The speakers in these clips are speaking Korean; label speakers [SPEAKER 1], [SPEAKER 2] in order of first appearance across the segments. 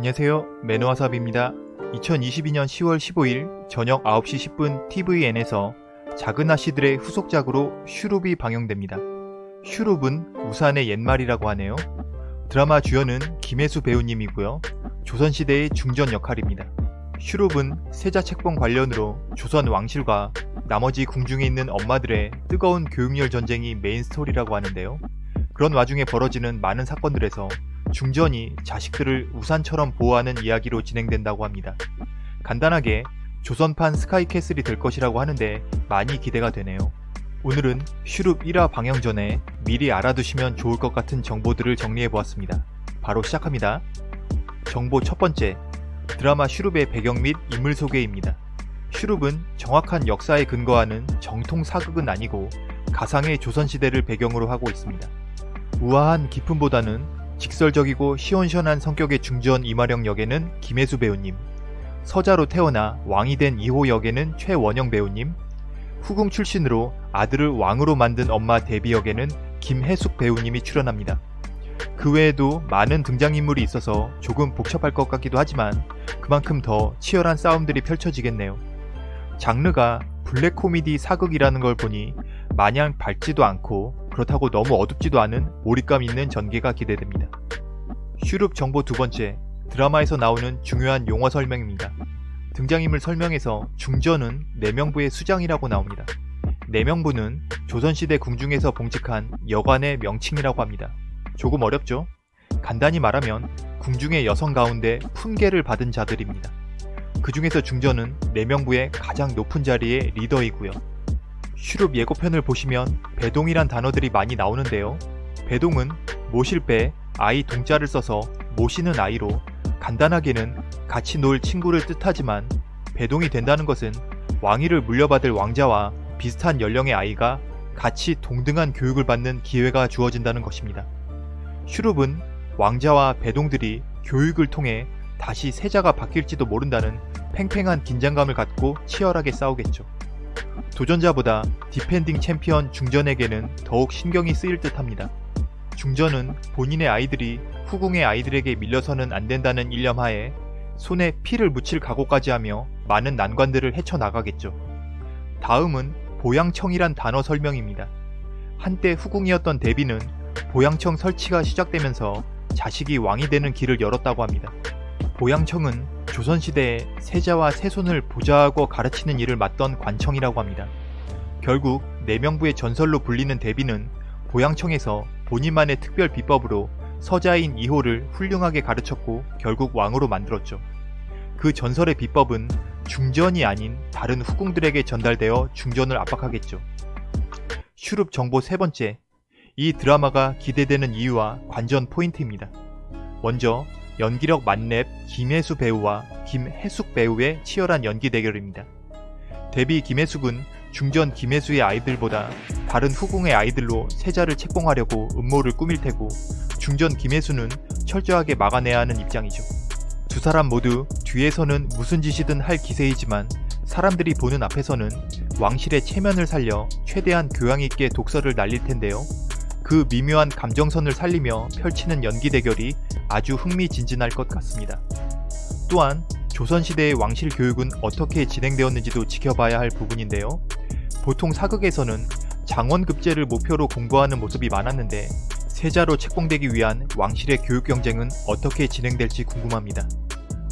[SPEAKER 1] 안녕하세요. 매너와삽입니다. 2022년 10월 15일 저녁 9시 10분 TVN에서 작은 아씨들의 후속작으로 슈룹이 방영됩니다. 슈룹은 우산의 옛말이라고 하네요. 드라마 주연은 김혜수 배우님이고요. 조선시대의 중전 역할입니다. 슈룹은 세자 책봉 관련으로 조선 왕실과 나머지 궁중에 있는 엄마들의 뜨거운 교육열 전쟁이 메인 스토리라고 하는데요. 그런 와중에 벌어지는 많은 사건들에서 중전이 자식들을 우산처럼 보호하는 이야기로 진행된다고 합니다. 간단하게 조선판 스카이캐슬이 될 것이라고 하는데 많이 기대가 되네요. 오늘은 슈룹 1화 방영 전에 미리 알아두시면 좋을 것 같은 정보들을 정리해보았습니다. 바로 시작합니다. 정보 첫 번째, 드라마 슈룹의 배경 및 인물 소개입니다. 슈룹은 정확한 역사에 근거하는 정통 사극은 아니고 가상의 조선시대를 배경으로 하고 있습니다. 우아한 기품보다는 직설적이고 시원시원한 성격의 중전 이마령 역에는 김혜수 배우님, 서자로 태어나 왕이 된 2호 역에는 최원영 배우님, 후궁 출신으로 아들을 왕으로 만든 엄마 데뷔 역에는 김혜숙 배우님이 출연합니다. 그 외에도 많은 등장인물이 있어서 조금 복잡할 것 같기도 하지만 그만큼 더 치열한 싸움들이 펼쳐지겠네요. 장르가 블랙 코미디 사극이라는 걸 보니 마냥 밝지도 않고 그렇다고 너무 어둡지도 않은 몰입감 있는 전개가 기대됩니다. 슈룹 정보 두 번째, 드라마에서 나오는 중요한 용어 설명입니다. 등장인물 설명에서 중전은 내명부의 수장이라고 나옵니다. 내명부는 조선시대 궁중에서 봉직한 여관의 명칭이라고 합니다. 조금 어렵죠? 간단히 말하면 궁중의 여성 가운데 품계를 받은 자들입니다. 그 중에서 중전은 내명부의 가장 높은 자리의 리더이고요. 슈룹 예고편을 보시면 배동이란 단어들이 많이 나오는데요. 배동은 모실 배, 아이 동자를 써서 모시는 아이로 간단하게는 같이 놀 친구를 뜻하지만 배동이 된다는 것은 왕위를 물려받을 왕자와 비슷한 연령의 아이가 같이 동등한 교육을 받는 기회가 주어진다는 것입니다. 슈룹은 왕자와 배동들이 교육을 통해 다시 세자가 바뀔지도 모른다는 팽팽한 긴장감을 갖고 치열하게 싸우겠죠. 도전자보다 defending 챔피언 중전에게는 더욱 신경이 쓰일 듯 합니다. 중전은 본인의 아이들이 후궁의 아이들에게 밀려서는 안 된다는 일념하에 손에 피를 묻힐 각오까지 하며 많은 난관들을 헤쳐나가겠죠. 다음은 보양청이란 단어 설명입니다. 한때 후궁이었던 데비는 보양청 설치가 시작되면서 자식이 왕이 되는 길을 열었다고 합니다. 보양청은 조선시대에 세자와 세손을 보좌하고 가르치는 일을 맡던 관청이라고 합니다. 결국 내명부의 전설로 불리는 대비는 보양청에서 본인만의 특별 비법으로 서자인 이호를 훌륭하게 가르쳤고 결국 왕으로 만들었죠. 그 전설의 비법은 중전이 아닌 다른 후궁들에게 전달되어 중전을 압박하겠죠. 슈룹 정보 세 번째, 이 드라마가 기대되는 이유와 관전 포인트입니다. 먼저 연기력 만렙 김혜수 배우와 김혜숙 배우의 치열한 연기 대결입니다. 데뷔 김혜숙은 중전 김혜수의 아이들보다 다른 후궁의 아이들로 세자를 책봉하려고 음모를 꾸밀 테고 중전 김혜수는 철저하게 막아내야 하는 입장이죠. 두 사람 모두 뒤에서는 무슨 짓이든 할 기세이지만 사람들이 보는 앞에서는 왕실의 체면을 살려 최대한 교양 있게 독서를 날릴 텐데요. 그 미묘한 감정선을 살리며 펼치는 연기 대결이 아주 흥미진진할 것 같습니다. 또한 조선시대의 왕실 교육은 어떻게 진행되었는지도 지켜봐야 할 부분인데요. 보통 사극에서는 장원급제를 목표로 공부하는 모습이 많았는데 세자로 책봉되기 위한 왕실의 교육 경쟁은 어떻게 진행될지 궁금합니다.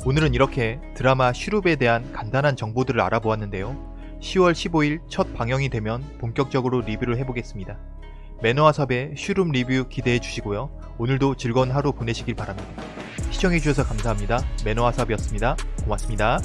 [SPEAKER 1] 오늘은 이렇게 드라마 슈룹에 대한 간단한 정보들을 알아보았는데요. 10월 15일 첫 방영이 되면 본격적으로 리뷰를 해보겠습니다. 매너와섭의 슈룸 리뷰 기대해 주시고요. 오늘도 즐거운 하루 보내시길 바랍니다. 시청해주셔서 감사합니다. 매너와섭이었습니다. 고맙습니다.